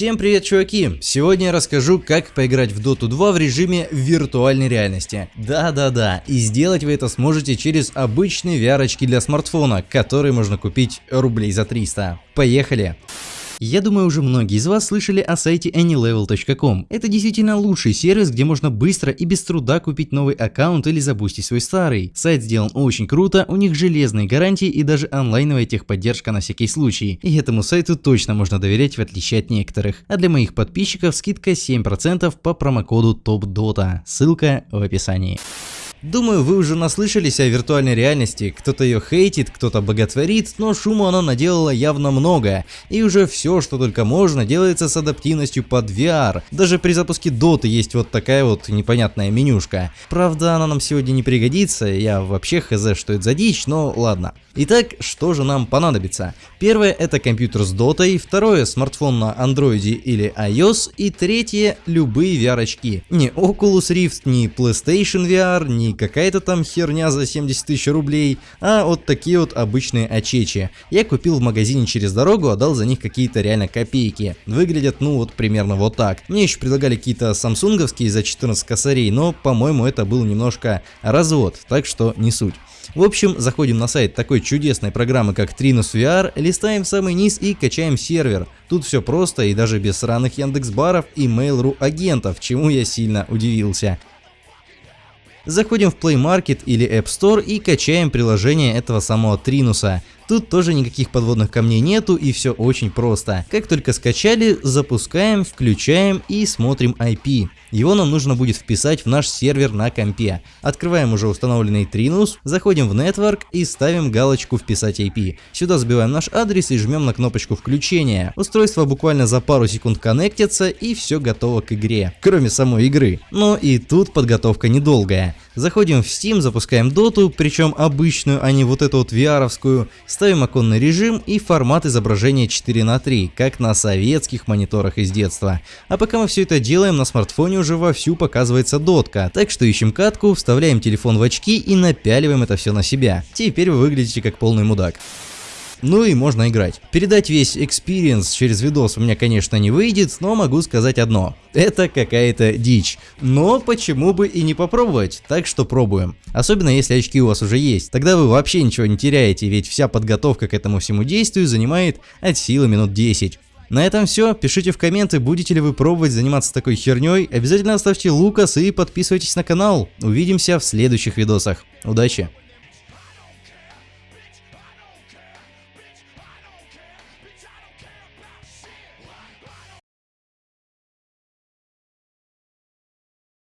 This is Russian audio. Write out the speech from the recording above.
Всем привет, чуваки! Сегодня я расскажу, как поиграть в Dota 2 в режиме виртуальной реальности. Да-да-да, и сделать вы это сможете через обычные VR-очки для смартфона, которые можно купить рублей за 300. Поехали! Я думаю, уже многие из вас слышали о сайте anylevel.com. Это действительно лучший сервис, где можно быстро и без труда купить новый аккаунт или забустить свой старый. Сайт сделан очень круто, у них железные гарантии и даже онлайновая техподдержка на всякий случай. И этому сайту точно можно доверять в отличие от некоторых. А для моих подписчиков скидка 7% по промокоду TOPDOTA. Ссылка в описании. Думаю, вы уже наслышались о виртуальной реальности, кто-то ее хейтит, кто-то боготворит, но шума она наделала явно много, и уже все, что только можно, делается с адаптивностью под VR. Даже при запуске Dota есть вот такая вот непонятная менюшка. Правда, она нам сегодня не пригодится, я вообще хз, что это за дичь, но ладно. Итак, что же нам понадобится? Первое это компьютер с дотой, второе смартфон на андроиде или iOS и третье любые VR очки. Не Oculus Rift, не PlayStation VR, не какая-то там херня за 70 тысяч рублей, а вот такие вот обычные очечи. Я купил в магазине через дорогу, отдал за них какие-то реально копейки. Выглядят ну вот примерно вот так. Мне еще предлагали какие-то самсунговские за 14 косарей, но по-моему это был немножко развод, так что не суть. В общем, заходим на сайт такой чудесной программы, как Trinus VR, листаем самый низ и качаем сервер. Тут все просто и даже без сраных Яндекс.Баров и Mail.ru агентов, чему я сильно удивился. Заходим в Play Market или App Store и качаем приложение этого самого Тринуса. Тут тоже никаких подводных камней нету и все очень просто. Как только скачали, запускаем, включаем и смотрим IP. Его нам нужно будет вписать в наш сервер на компе. Открываем уже установленный Trinus, заходим в Network и ставим галочку «Вписать IP». Сюда забиваем наш адрес и жмем на кнопочку включения. Устройство буквально за пару секунд коннектится и все готово к игре. Кроме самой игры. Но и тут подготовка недолгая. Заходим в Steam, запускаем доту, причем обычную, а не вот эту вот VR-овскую, ставим оконный режим и формат изображения 4 на 3, как на советских мониторах из детства. А пока мы все это делаем, на смартфоне уже вовсю показывается дотка, так что ищем катку, вставляем телефон в очки и напяливаем это все на себя. Теперь вы выглядите как полный мудак. Ну и можно играть. Передать весь experience через видос у меня, конечно, не выйдет, но могу сказать одно. Это какая-то дичь. Но почему бы и не попробовать? Так что пробуем. Особенно если очки у вас уже есть. Тогда вы вообще ничего не теряете, ведь вся подготовка к этому всему действию занимает от силы минут 10. На этом все. Пишите в комменты, будете ли вы пробовать заниматься такой херней. Обязательно оставьте лукас и подписывайтесь на канал. Увидимся в следующих видосах. Удачи!